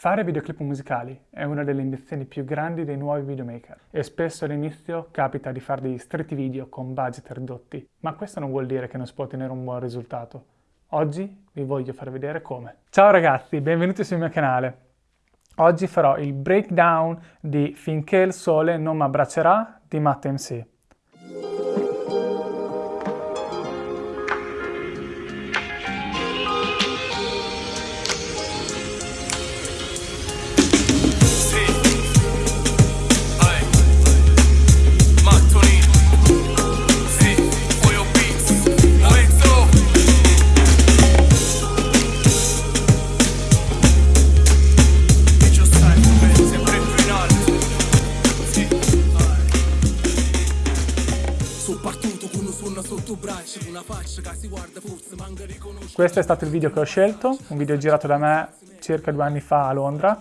Fare videoclip musicali è una delle ambizioni più grandi dei nuovi videomaker e spesso all'inizio capita di fare degli stretti video con budget ridotti, ma questo non vuol dire che non si può ottenere un buon risultato. Oggi vi voglio far vedere come. Ciao ragazzi, benvenuti sul mio canale. Oggi farò il breakdown di Finché il sole non mi abbraccerà di Matt MC. Questo è stato il video che ho scelto, un video girato da me circa due anni fa a Londra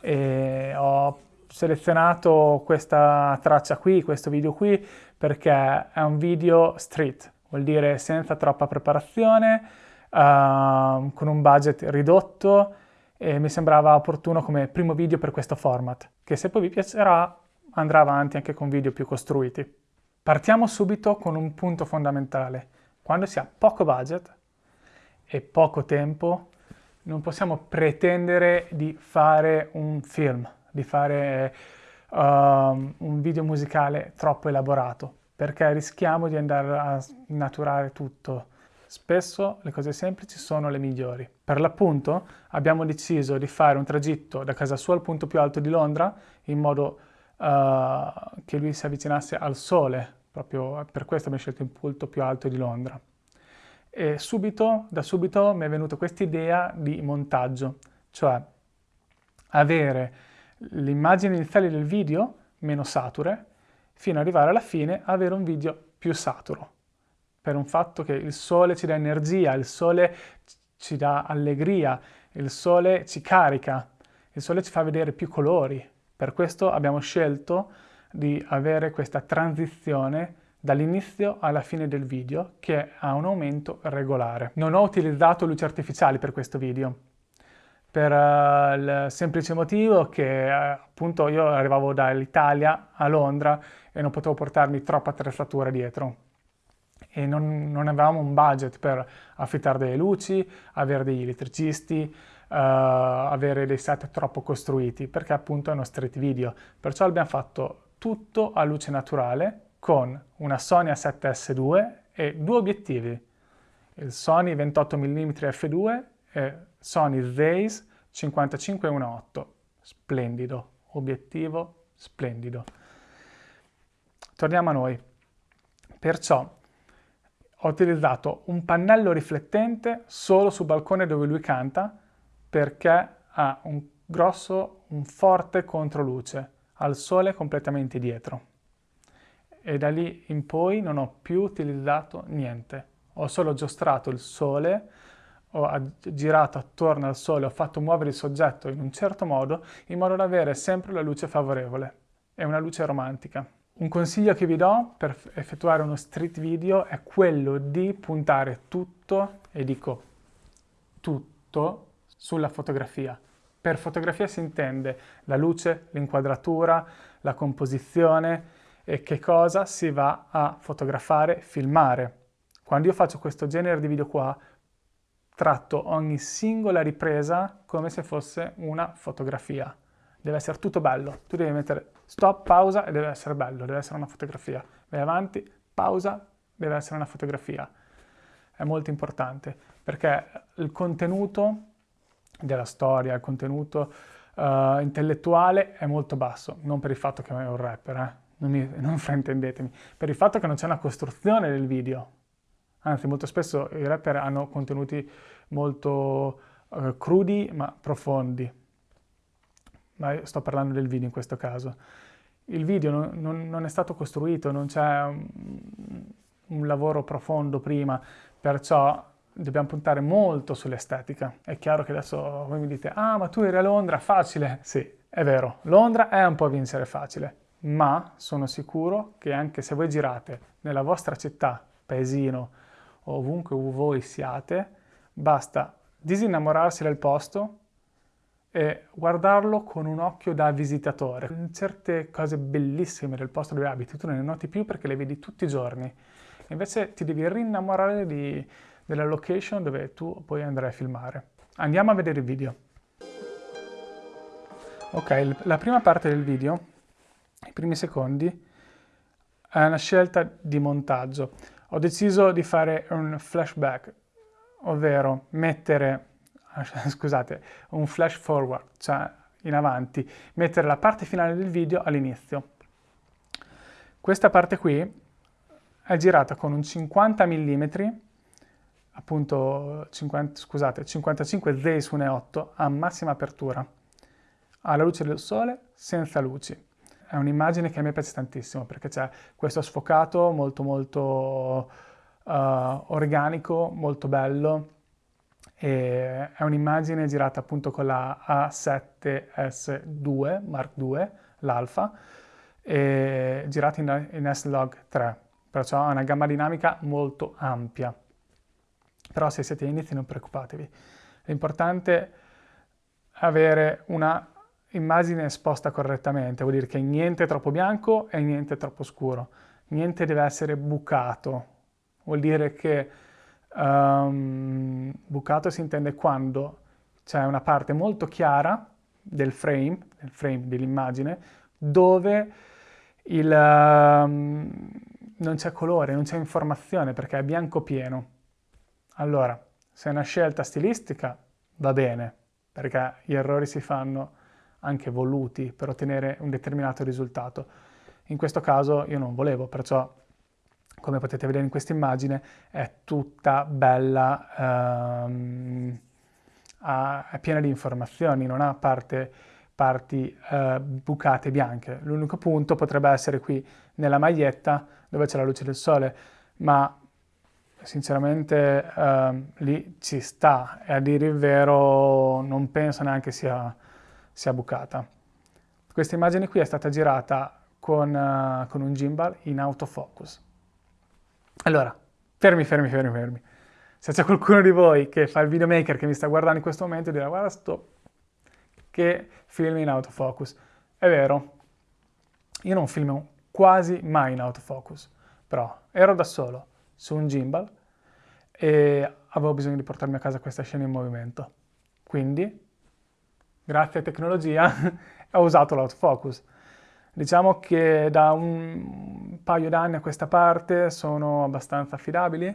e ho selezionato questa traccia qui, questo video qui, perché è un video street, vuol dire senza troppa preparazione, uh, con un budget ridotto e mi sembrava opportuno come primo video per questo format, che se poi vi piacerà andrà avanti anche con video più costruiti. Partiamo subito con un punto fondamentale. Quando si ha poco budget, e poco tempo, non possiamo pretendere di fare un film, di fare uh, un video musicale troppo elaborato, perché rischiamo di andare a naturare tutto. Spesso le cose semplici sono le migliori. Per l'appunto abbiamo deciso di fare un tragitto da casa sua al punto più alto di Londra, in modo uh, che lui si avvicinasse al sole, proprio per questo abbiamo scelto il punto più alto di Londra. E subito, da subito mi è venuta questa idea di montaggio, cioè avere le immagini iniziali del video meno sature, fino ad arrivare alla fine avere un video più saturo, per un fatto che il sole ci dà energia, il sole ci dà allegria, il sole ci carica, il sole ci fa vedere più colori. Per questo abbiamo scelto di avere questa transizione dall'inizio alla fine del video che ha un aumento regolare. Non ho utilizzato luci artificiali per questo video per uh, il semplice motivo che uh, appunto io arrivavo dall'Italia a Londra e non potevo portarmi troppa attrezzatura dietro e non, non, avevamo un budget per affittare delle luci, avere degli elettricisti, uh, avere dei set troppo costruiti perché appunto è uno street video perciò abbiamo fatto tutto a luce naturale con una Sony A7S2 e due obiettivi, il Sony 28 mm f2 e Sony Zeiss 55-1.8, splendido, obiettivo splendido. Torniamo a noi. Perciò ho utilizzato un pannello riflettente solo sul balcone dove lui canta perché ha un grosso, un forte controluce, al sole completamente dietro e da lì in poi non ho più utilizzato niente. Ho solo giostrato il sole, ho girato attorno al sole, ho fatto muovere il soggetto in un certo modo, in modo da avere sempre la luce favorevole e una luce romantica. Un consiglio che vi do per effettuare uno street video è quello di puntare tutto, e dico tutto, sulla fotografia. Per fotografia si intende la luce, l'inquadratura, la composizione, e che cosa si va a fotografare, filmare. Quando io faccio questo genere di video qua, tratto ogni singola ripresa come se fosse una fotografia. Deve essere tutto bello. Tu devi mettere stop, pausa e deve essere bello, deve essere una fotografia. Vai avanti, pausa, deve essere una fotografia. È molto importante perché il contenuto della storia, il contenuto uh, intellettuale è molto basso, non per il fatto che è un rapper, eh? non, mi, non fraintendetemi, per il fatto che non c'è una costruzione del video. Anzi, molto spesso i rapper hanno contenuti molto uh, crudi ma profondi. Ma sto parlando del video in questo caso. Il video non, non, non è stato costruito, non c'è un, un lavoro profondo prima, perciò dobbiamo puntare molto sull'estetica. È chiaro che adesso voi mi dite, ah ma tu eri a Londra, facile. Sì, è vero, Londra è un po' vincere facile, ma sono sicuro che anche se voi girate nella vostra città, paesino ovunque voi siate, basta disinnamorarsi del posto e guardarlo con un occhio da visitatore. Certe cose bellissime del posto dove abiti tu non le noti più perché le vedi tutti i giorni. Invece ti devi rinnamorare di, della location dove tu poi andrai a filmare. Andiamo a vedere il video. Ok, la prima parte del video, i primi secondi, è una scelta di montaggio. Ho deciso di fare un flashback, ovvero mettere, scusate, un flash forward, cioè in avanti, mettere la parte finale del video all'inizio. Questa parte qui è girata con un 50 mm, appunto 50, scusate, 55 Zeiss 1.8 a massima apertura, alla luce del sole, senza luci. È un'immagine che a me piace tantissimo perché c'è questo sfocato molto molto uh, organico, molto bello, e è un'immagine girata appunto con la A7S2 Mark II, l'alfa, girata in, in S-Log 3 perciò ha una gamma dinamica molto ampia. Però se siete inizi non preoccupatevi. L'importante è avere una immagine esposta correttamente, vuol dire che niente è troppo bianco e niente è troppo scuro, niente deve essere bucato, vuol dire che um, bucato si intende quando c'è una parte molto chiara del frame, del frame dell'immagine, dove il, um, non c'è colore, non c'è informazione perché è bianco pieno. Allora, se è una scelta stilistica, va bene, perché gli errori si fanno anche voluti per ottenere un determinato risultato. In questo caso io non volevo, perciò, come potete vedere in questa immagine, è tutta bella, ehm, è piena di informazioni, non ha parte parti eh, bucate bianche. L'unico punto potrebbe essere qui nella maglietta dove c'è la luce del sole, ma sinceramente eh, lì ci sta e a dire il vero non penso neanche sia, sia bucata. Questa immagine qui è stata girata con, uh, con un gimbal in autofocus. Allora, fermi, fermi, fermi, fermi. Se c'è qualcuno di voi che fa il videomaker che mi sta guardando in questo momento dirà guarda sto che filmi in autofocus. È vero, io non filmo quasi mai in autofocus, però ero da solo su un gimbal e avevo bisogno di portarmi a casa questa scena in movimento. Quindi, grazie a tecnologia, ho usato l'autofocus. Diciamo che da un paio d'anni a questa parte sono abbastanza affidabili.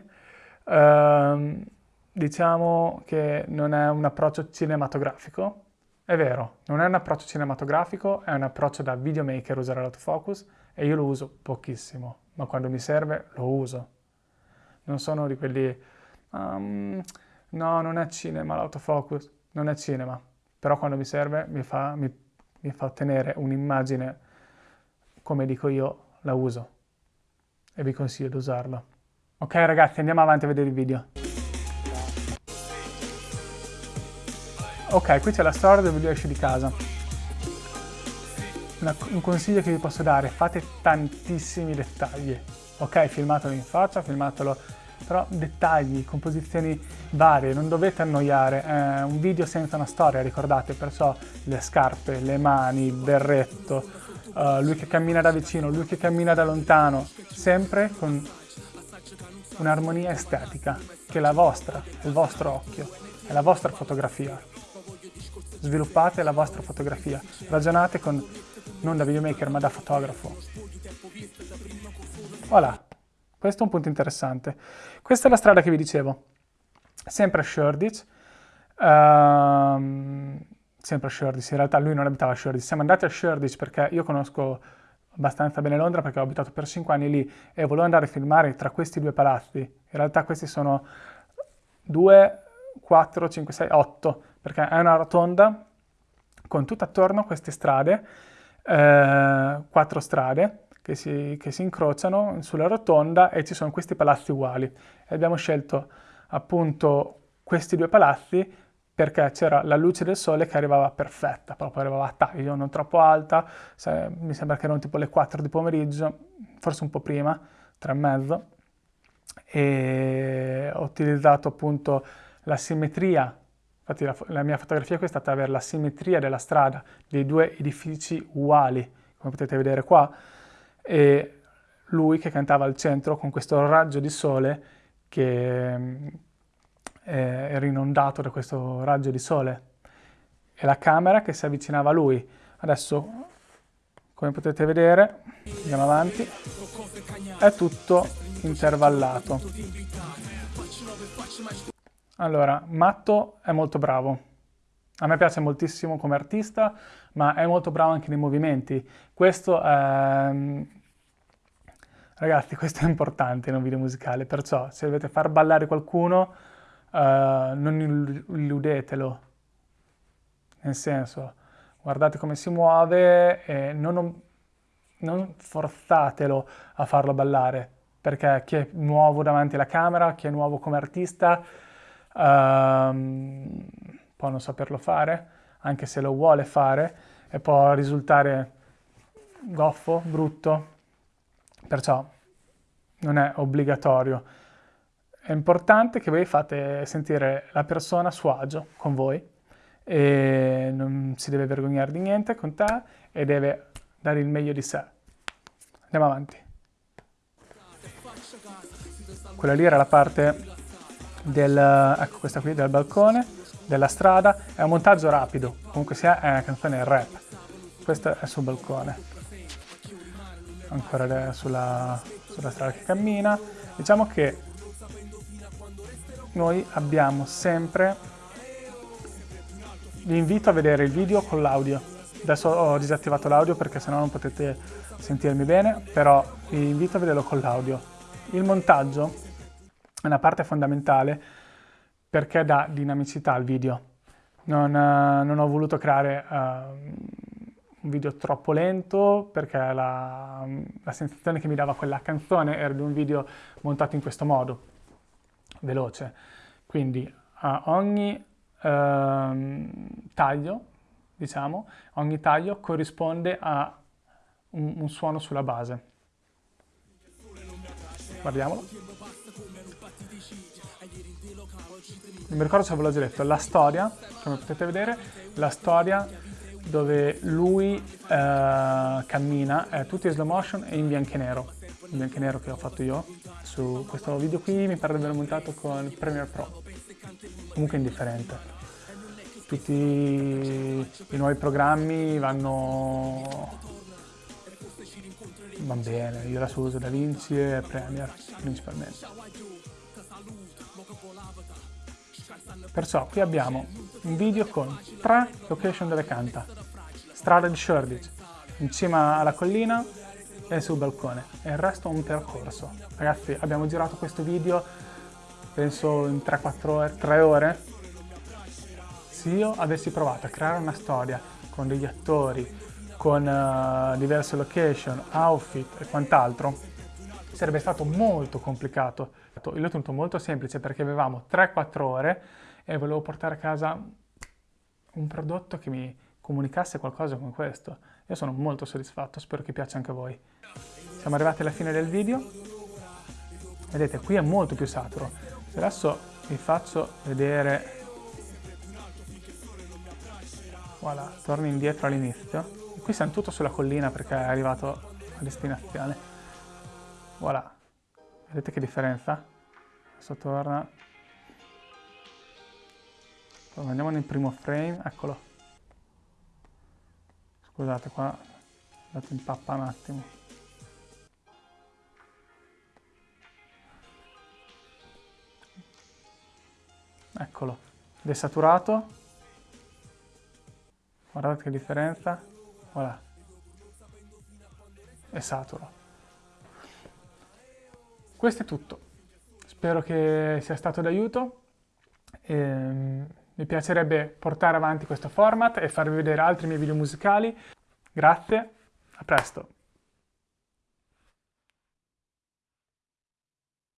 Uh, diciamo che non è un approccio cinematografico, è vero, non è un approccio cinematografico, è un approccio da videomaker usare l'autofocus e io lo uso pochissimo, ma quando mi serve lo uso. Non sono di quelli, um, no, non è cinema l'autofocus, non è cinema, però quando mi serve mi fa, mi, mi fa ottenere un'immagine, come dico io, la uso e vi consiglio di usarlo. Ok ragazzi, andiamo avanti a vedere il video. Ok, qui c'è la storia del video esce di casa. Una, un consiglio che vi posso dare, fate tantissimi dettagli. Ok, filmatelo in faccia, filmatelo, però dettagli, composizioni varie, non dovete annoiare. È un video senza una storia, ricordate, perciò le scarpe, le mani, il berretto, uh, lui che cammina da vicino, lui che cammina da lontano, sempre con un'armonia estetica, che è la vostra, il vostro occhio, è la vostra fotografia sviluppate la vostra fotografia, ragionate con, non da videomaker ma da fotografo. Voilà, questo è un punto interessante. Questa è la strada che vi dicevo, sempre a Shoreditch, uh, sempre a Shoreditch, in realtà lui non abitava a Shoreditch, siamo andati a Shoreditch perché io conosco abbastanza bene Londra perché ho abitato per 5 anni lì e volevo andare a filmare tra questi due palazzi. In realtà questi sono 2, 4, 5, 6, 8 perché è una rotonda con tutto attorno queste strade, eh, quattro strade che si, che si, incrociano sulla rotonda e ci sono questi palazzi uguali. E abbiamo scelto appunto questi due palazzi perché c'era la luce del sole che arrivava perfetta, proprio arrivava a taglio, non troppo alta, se, mi sembra che erano tipo le 4 di pomeriggio, forse un po' prima, 3 e mezzo, e ho utilizzato appunto la simmetria Infatti la, la mia fotografia qui è stata avere la simmetria della strada, dei due edifici uguali, come potete vedere qua, e lui che cantava al centro con questo raggio di sole che mm, era inondato da questo raggio di sole e la camera che si avvicinava a lui. Adesso, come potete vedere, andiamo avanti, è tutto intervallato. Allora, Matto è molto bravo. A me piace moltissimo come artista, ma è molto bravo anche nei movimenti. Questo è... Ragazzi, questo è importante in un video musicale, perciò se dovete far ballare qualcuno, uh, non illudetelo. Nel senso, guardate come si muove e non, non forzatelo a farlo ballare, perché chi è nuovo davanti alla camera, chi è nuovo come artista, um, può non saperlo fare, anche se lo vuole fare, e può risultare goffo, brutto, perciò non è obbligatorio. È importante che voi fate sentire la persona a suo agio con voi e non si deve vergognare di niente con te e deve dare il meglio di sé. Andiamo avanti. Quella lì era la parte del, ecco questa qui, del balcone, della strada, è un montaggio rapido, comunque sia è una canzone rap. Questa è sul balcone, ancora sulla, sulla strada che cammina. Diciamo che noi abbiamo sempre, vi invito a vedere il video con l'audio. Adesso ho disattivato l'audio perché sennò non potete sentirmi bene, però vi invito a vederlo con l'audio. Il montaggio è una parte fondamentale perché dà dinamicità al video. Non, uh, non ho voluto creare uh, un video troppo lento perché la, la, sensazione che mi dava quella canzone era di un video montato in questo modo, veloce. Quindi uh, ogni ehm, taglio, diciamo, ogni taglio corrisponde a un, un suono sulla base. Guardiamolo. Non mi ricordo se ve l'ho già detto, la storia, come potete vedere, la storia dove lui eh, cammina è tutta in slow motion e in bianco e nero, in bianco e nero che ho fatto io. Su questo video qui mi pare di aver montato con Premiere Pro, comunque indifferente. Tutti i nuovi programmi vanno va bene, io adesso uso DaVinci e Premiere principalmente. Perciò qui abbiamo un video con tre location dove canta. Strada di Shoreditch, in cima alla collina e sul balcone. E il resto è un percorso. Ragazzi, abbiamo girato questo video, penso in 3-4 ore, 3 ore. Se io avessi provato a creare una storia con degli attori, con uh, diverse location, outfit e quant'altro, sarebbe stato molto complicato. Io l'ho tenuto molto semplice perché avevamo 3-4 ore e volevo portare a casa un prodotto che mi comunicasse qualcosa con questo. Io sono molto soddisfatto, spero che piaccia anche a voi. Siamo arrivati alla fine del video. Vedete, qui è molto più saturo. Adesso vi faccio vedere... Voilà, torno indietro all'inizio. Qui siamo tutto sulla collina perché è arrivato a destinazione. Voilà. Vedete che differenza? Adesso torna. Allora, andiamo nel primo frame, eccolo. Scusate qua, dato in pappa un attimo. Eccolo, desaturato. Guardate che differenza. Voilà. E saturo. Questo è tutto. Spero che sia stato d'aiuto. Ehm, mi piacerebbe portare avanti questo format e farvi vedere altri miei video musicali. Grazie, a presto!